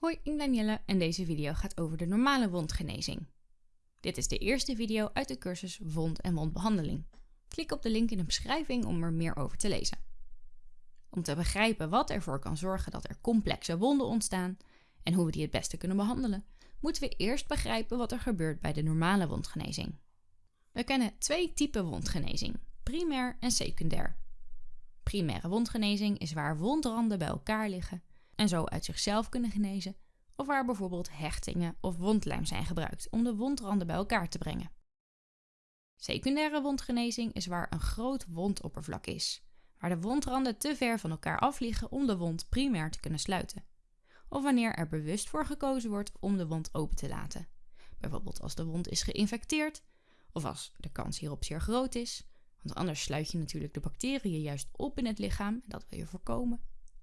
Hoi, ik ben Danielle en deze video gaat over de normale wondgenezing. Dit is de eerste video uit de cursus Wond- en Wondbehandeling. Klik op de link in de beschrijving om er meer over te lezen. Om te begrijpen wat ervoor kan zorgen dat er complexe wonden ontstaan en hoe we die het beste kunnen behandelen, moeten we eerst begrijpen wat er gebeurt bij de normale wondgenezing. We kennen twee typen wondgenezing, primair en secundair. Primaire wondgenezing is waar wondranden bij elkaar liggen en zo uit zichzelf kunnen genezen, of waar bijvoorbeeld hechtingen of wondlijm zijn gebruikt om de wondranden bij elkaar te brengen. Secundaire wondgenezing is waar een groot wondoppervlak is, waar de wondranden te ver van elkaar af liggen om de wond primair te kunnen sluiten, of wanneer er bewust voor gekozen wordt om de wond open te laten, bijvoorbeeld als de wond is geïnfecteerd of als de kans hierop zeer groot is, want anders sluit je natuurlijk de bacteriën juist op in het lichaam en dat wil je voorkomen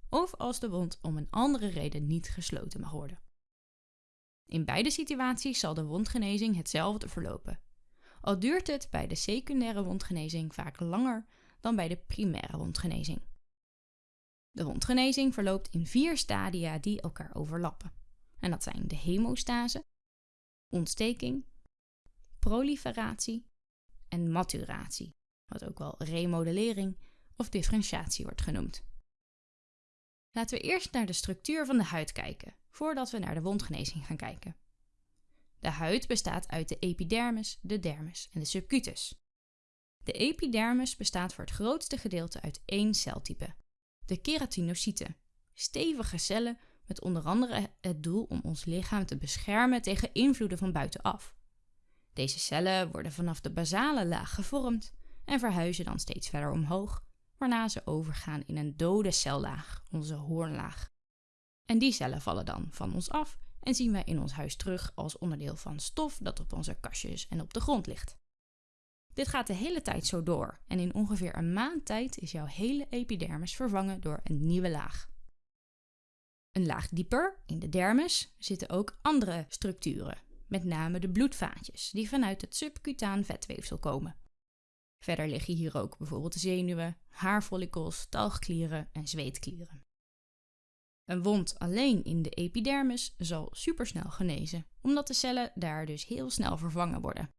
of als de wond om een andere reden niet gesloten mag worden. In beide situaties zal de wondgenezing hetzelfde verlopen, al duurt het bij de secundaire wondgenezing vaak langer dan bij de primaire wondgenezing. De wondgenezing verloopt in vier stadia die elkaar overlappen. En dat zijn de hemostase, ontsteking, proliferatie en maturatie, wat ook wel remodellering of differentiatie wordt genoemd. Laten we eerst naar de structuur van de huid kijken, voordat we naar de wondgenezing gaan kijken. De huid bestaat uit de epidermis, de dermis en de subcutus. De epidermis bestaat voor het grootste gedeelte uit één celtype, de keratinocyten, stevige cellen met onder andere het doel om ons lichaam te beschermen tegen invloeden van buitenaf. Deze cellen worden vanaf de basale laag gevormd en verhuizen dan steeds verder omhoog waarna ze overgaan in een dode cellaag, onze hoornlaag. En die cellen vallen dan van ons af en zien wij in ons huis terug als onderdeel van stof dat op onze kastjes en op de grond ligt. Dit gaat de hele tijd zo door en in ongeveer een maand tijd is jouw hele epidermis vervangen door een nieuwe laag. Een laag dieper, in de dermis, zitten ook andere structuren, met name de bloedvaatjes, die vanuit het subcutaan vetweefsel komen. Verder liggen hier ook bijvoorbeeld zenuwen, haarfollicels, talgklieren en zweetklieren. Een wond alleen in de epidermis zal supersnel genezen, omdat de cellen daar dus heel snel vervangen worden.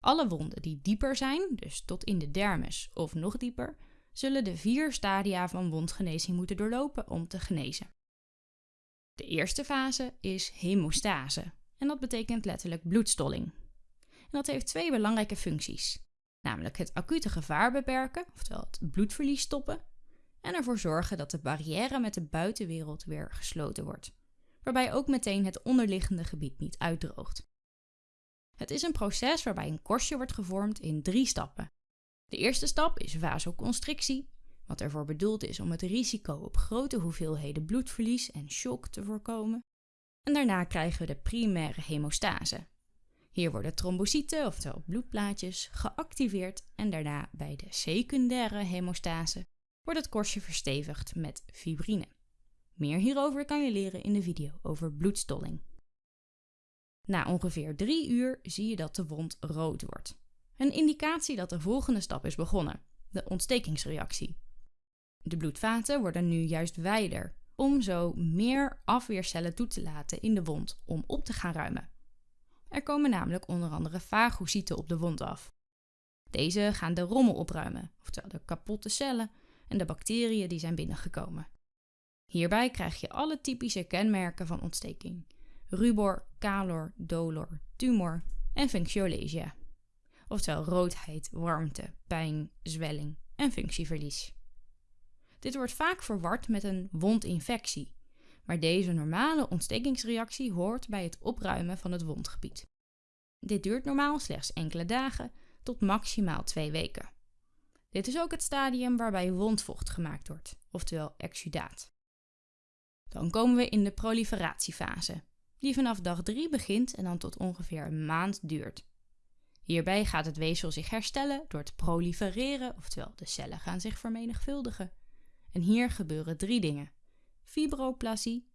Alle wonden die dieper zijn, dus tot in de dermis of nog dieper, zullen de vier stadia van wondgenezing moeten doorlopen om te genezen. De eerste fase is hemostase en dat betekent letterlijk bloedstolling. En dat heeft twee belangrijke functies namelijk het acute gevaar beperken, oftewel het bloedverlies stoppen, en ervoor zorgen dat de barrière met de buitenwereld weer gesloten wordt, waarbij ook meteen het onderliggende gebied niet uitdroogt. Het is een proces waarbij een korstje wordt gevormd in drie stappen. De eerste stap is vasoconstrictie, wat ervoor bedoeld is om het risico op grote hoeveelheden bloedverlies en shock te voorkomen. En daarna krijgen we de primaire hemostase, hier worden trombocyten, oftewel bloedplaatjes, geactiveerd en daarna bij de secundaire hemostase wordt het korstje verstevigd met fibrine. Meer hierover kan je leren in de video over bloedstolling. Na ongeveer 3 uur zie je dat de wond rood wordt. Een indicatie dat de volgende stap is begonnen, de ontstekingsreactie. De bloedvaten worden nu juist wijder, om zo meer afweercellen toe te laten in de wond om op te gaan ruimen. Er komen namelijk onder andere fagocyten op de wond af. Deze gaan de rommel opruimen, oftewel de kapotte cellen en de bacteriën die zijn binnengekomen. Hierbij krijg je alle typische kenmerken van ontsteking: rubor, calor, dolor, tumor en functiolesia. Oftewel roodheid, warmte, pijn, zwelling en functieverlies. Dit wordt vaak verward met een wondinfectie, maar deze normale ontstekingsreactie hoort bij het opruimen van het wondgebied. Dit duurt normaal slechts enkele dagen tot maximaal twee weken. Dit is ook het stadium waarbij wondvocht gemaakt wordt, oftewel exudaat. Dan komen we in de proliferatiefase, die vanaf dag 3 begint en dan tot ongeveer een maand duurt. Hierbij gaat het weefsel zich herstellen door te prolifereren, oftewel de cellen gaan zich vermenigvuldigen. En hier gebeuren drie dingen fibroplasie,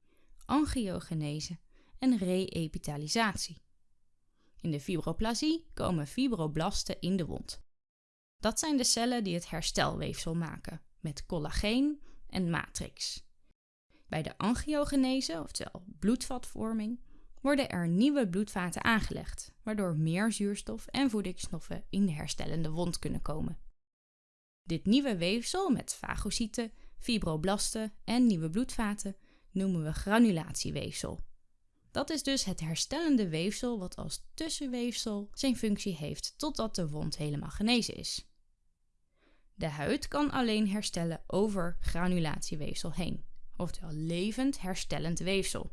angiogenese en reepitalisatie. In de fibroplasie komen fibroblasten in de wond. Dat zijn de cellen die het herstelweefsel maken, met collageen en matrix. Bij de angiogenese, oftewel bloedvatvorming, worden er nieuwe bloedvaten aangelegd, waardoor meer zuurstof en voedingsstoffen in de herstellende wond kunnen komen. Dit nieuwe weefsel met fagocyten, fibroblasten en nieuwe bloedvaten noemen we granulatieweefsel. Dat is dus het herstellende weefsel wat als tussenweefsel zijn functie heeft totdat de wond helemaal genezen is. De huid kan alleen herstellen over granulatieweefsel heen, oftewel levend herstellend weefsel.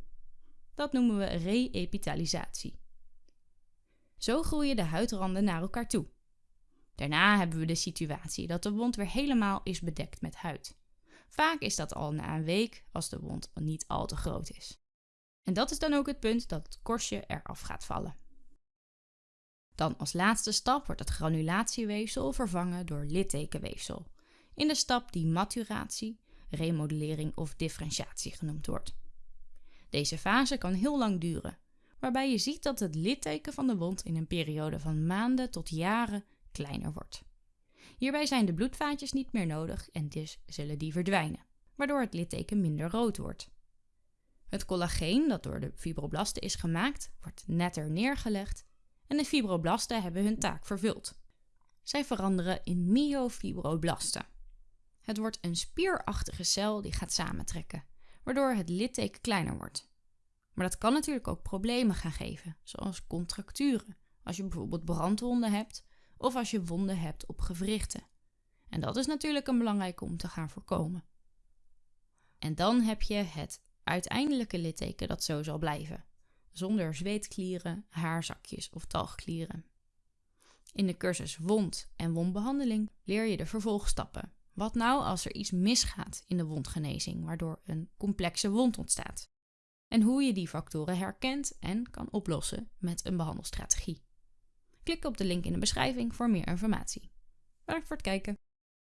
Dat noemen we re-epithelialisatie. Zo groeien de huidranden naar elkaar toe. Daarna hebben we de situatie dat de wond weer helemaal is bedekt met huid. Vaak is dat al na een week als de wond niet al te groot is. En dat is dan ook het punt dat het korstje eraf gaat vallen. Dan als laatste stap wordt het granulatieweefsel vervangen door littekenweefsel. In de stap die maturatie, remodellering of differentiatie genoemd wordt. Deze fase kan heel lang duren, waarbij je ziet dat het litteken van de wond in een periode van maanden tot jaren kleiner wordt. Hierbij zijn de bloedvaatjes niet meer nodig en dus zullen die verdwijnen, waardoor het litteken minder rood wordt. Het collageen dat door de fibroblasten is gemaakt, wordt netter neergelegd en de fibroblasten hebben hun taak vervuld. Zij veranderen in myofibroblasten. Het wordt een spierachtige cel die gaat samentrekken, waardoor het litteken kleiner wordt. Maar dat kan natuurlijk ook problemen gaan geven, zoals contracturen, als je bijvoorbeeld brandwonden hebt of als je wonden hebt op gewrichten. En dat is natuurlijk een belangrijke om te gaan voorkomen. En dan heb je het uiteindelijke litteken dat zo zal blijven, zonder zweetklieren, haarzakjes of talgklieren. In de cursus wond en wondbehandeling leer je de vervolgstappen. Wat nou als er iets misgaat in de wondgenezing, waardoor een complexe wond ontstaat? En hoe je die factoren herkent en kan oplossen met een behandelstrategie. Klik op de link in de beschrijving voor meer informatie. Bedankt voor het kijken.